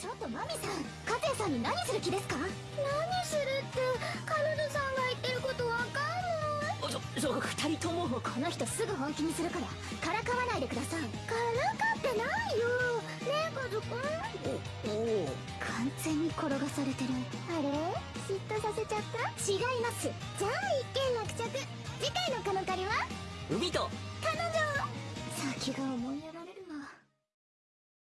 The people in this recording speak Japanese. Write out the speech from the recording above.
ちょっとマミさんカテンさんに何する気ですか？何するって彼女さんが言ってることわかんない。そそう2人ともこの人すぐ本気にするから。からかわないでください。からかってないよ。ねえカズくん。おお完全に転がされてる。あれ？嫉妬させちゃった？違います。じゃあ一件落着。次回のカノカリは？海と。彼女